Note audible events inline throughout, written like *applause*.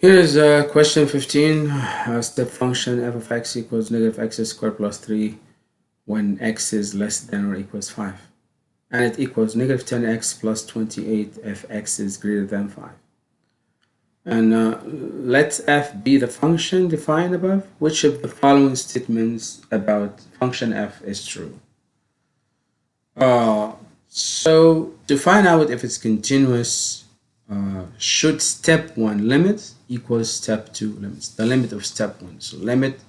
Here is uh, question 15. A step function f of x equals negative x squared plus 3 when x is less than or equals 5. And it equals negative 10x plus 28 if x is greater than 5. And uh, let f be the function defined above. Which of the following statements about function f is true? Uh, so to find out if it's continuous, uh, should step 1 limit equals step 2 limits. The limit of step 1. So limit,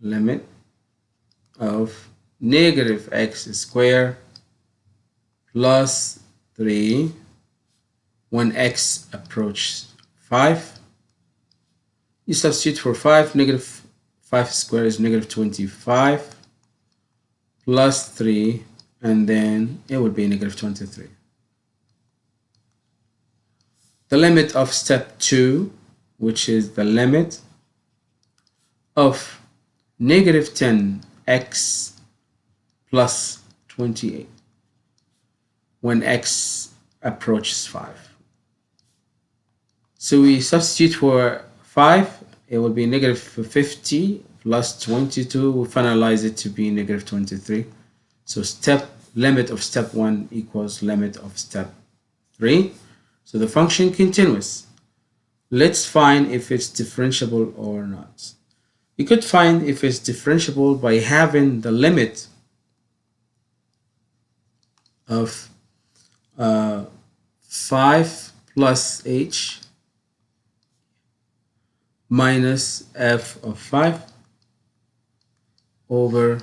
limit of negative x squared plus 3 when x approaches 5. You substitute for 5, negative 5 squared is negative 25 plus 3 and then it would be negative 23 the limit of step 2 which is the limit of negative 10x plus 28 when x approaches 5 so we substitute for 5 it will be negative 50 plus 22 we finalize it to be negative 23 so step limit of step 1 equals limit of step 3 so the function continuous. Let's find if it's differentiable or not. We could find if it's differentiable by having the limit of uh, 5 plus h minus f of 5 over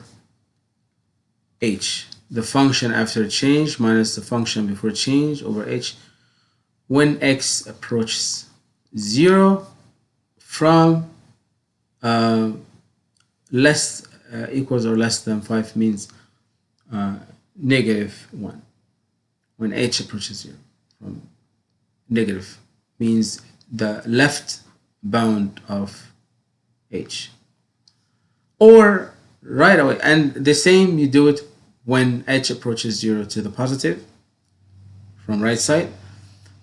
h. The function after change minus the function before change over h when x approaches 0 from uh, less uh, equals or less than 5 means uh, negative 1 when h approaches 0 from negative means the left bound of h. Or right away and the same you do it when h approaches 0 to the positive from right side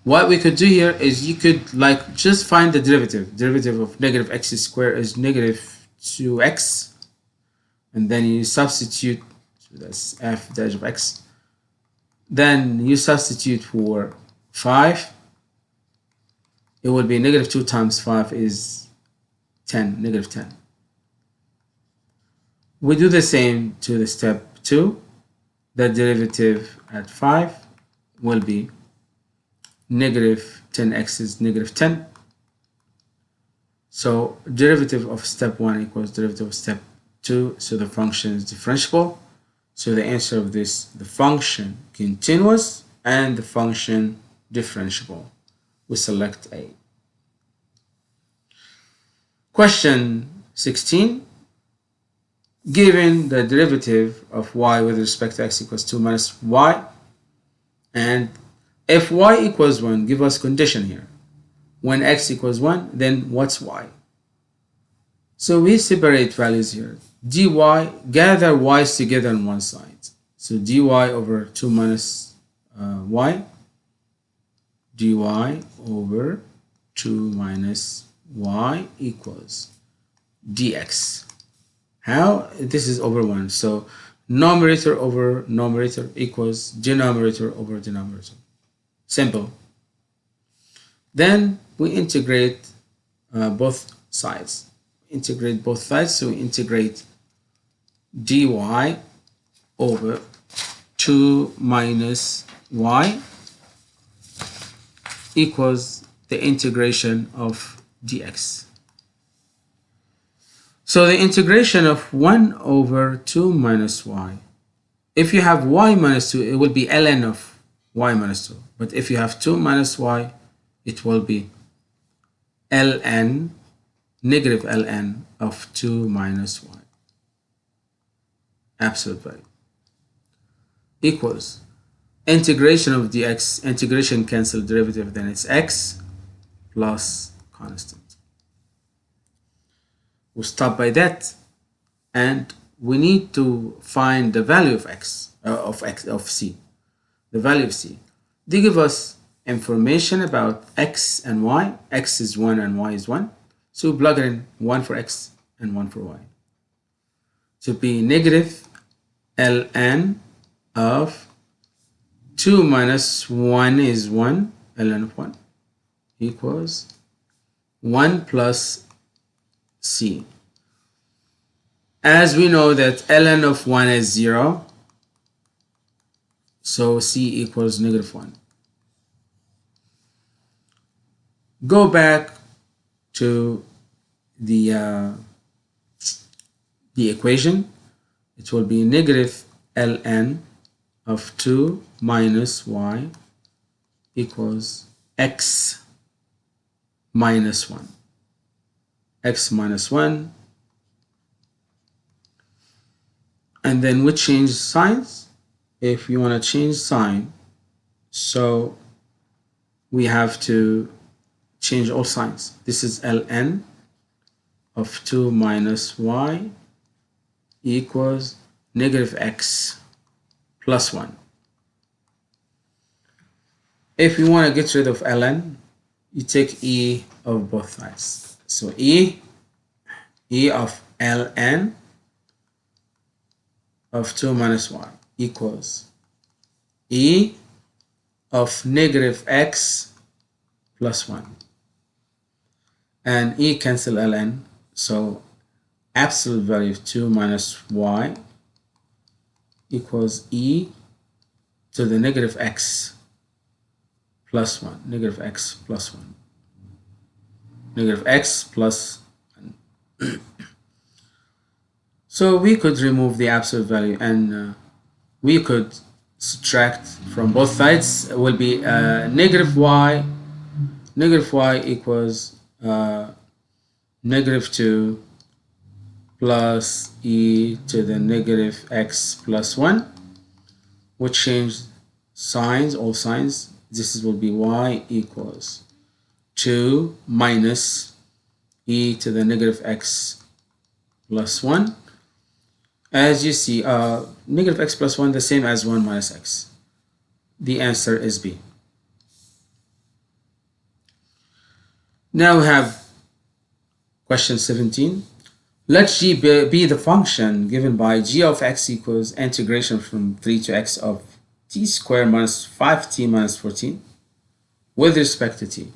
what we could do here is you could like just find the derivative. Derivative of negative x squared is negative 2x and then you substitute so that's f dash of x. Then you substitute for 5 it would be negative 2 times 5 is 10 negative 10 we do the same to the step 2 the derivative at 5 will be negative 10x is negative 10. So derivative of step 1 equals derivative of step 2. So the function is differentiable. So the answer of this, the function continuous and the function differentiable. We select A. Question 16. Given the derivative of y with respect to x equals 2 minus y and if y equals 1, give us condition here. When x equals 1, then what's y? So we separate values here. dy, gather y's together on one side. So dy over 2 minus uh, y, dy over 2 minus y equals dx. How? This is over 1. So numerator over numerator equals denominator over denominator. Simple. Then we integrate uh, both sides. Integrate both sides, so we integrate dy over 2 minus y equals the integration of dx. So the integration of 1 over 2 minus y. If you have y minus 2, it will be ln of y minus 2. But if you have 2 minus y, it will be ln, negative ln of 2 minus y. Absolute value. Equals integration of dx, integration cancel derivative, then it's x plus constant. We'll stop by that and we need to find the value of x, uh, of x, of c the value of c. They give us information about x and y. x is 1 and y is 1. So plug in 1 for x and 1 for y. To be negative ln of 2 minus 1 is 1, ln of 1 equals 1 plus c. As we know that ln of 1 is 0, so c equals negative 1. Go back to the uh, the equation. It will be negative ln of 2 minus y equals x minus 1. x minus 1 and then we change signs if you want to change sign so we have to change all signs. This is ln of 2 minus y equals negative x plus 1 if you want to get rid of ln you take e of both sides. So e e of ln of 2 minus 1 equals e of negative x plus 1 and e cancel ln so absolute value of 2 minus y equals e to the negative x plus 1 negative x plus 1 negative x 1 *clears throat* so we could remove the absolute value and uh, we could subtract from both sides it will be uh, negative y negative y equals uh, negative 2 plus e to the negative x plus 1 which change signs all signs. This will be y equals 2 minus e to the negative x plus 1 as you see, uh, negative x plus 1 the same as 1 minus x. The answer is B. Now we have question 17. Let g be the function given by g of x equals integration from 3 to x of t squared minus 5t minus 14 with respect to t.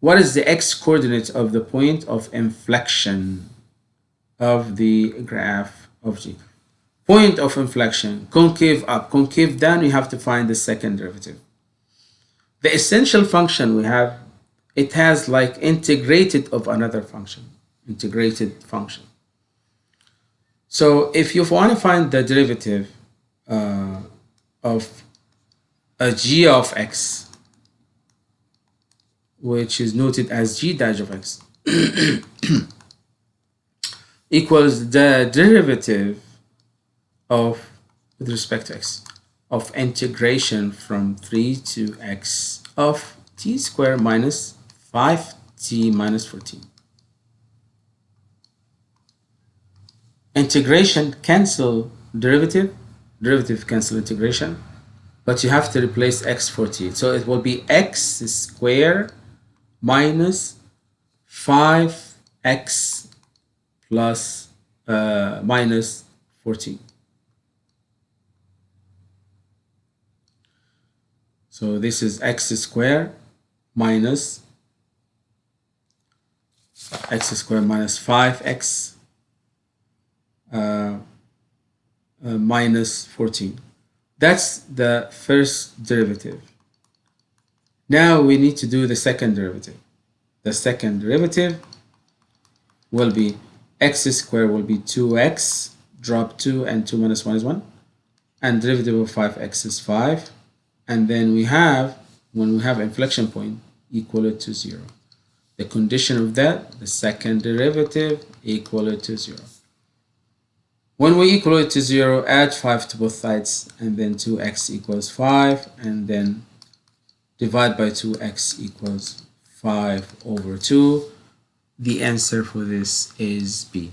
What is the x coordinate of the point of inflection of the graph g. Point of inflection, concave up, concave down, you have to find the second derivative. The essential function we have, it has like integrated of another function, integrated function. So if you want to find the derivative uh, of a g of x, which is noted as g dash of x, *clears throat* *coughs* equals the derivative of with respect to x of integration from 3 to x of t squared minus 5t minus 14. Integration cancel derivative, derivative cancel integration, but you have to replace x for t. So it will be x squared minus 5x plus uh, minus 14. So this is x squared minus x squared minus 5x uh, uh, minus 14. That's the first derivative. Now we need to do the second derivative. The second derivative will be x squared will be 2x, drop 2 and 2 minus 1 is 1. And derivative of 5x is 5. And then we have, when we have inflection point, equal to 0. The condition of that, the second derivative equal to 0. When we equal it to 0, add 5 to both sides, and then 2x equals 5, and then divide by 2x equals 5 over 2 the answer for this is B.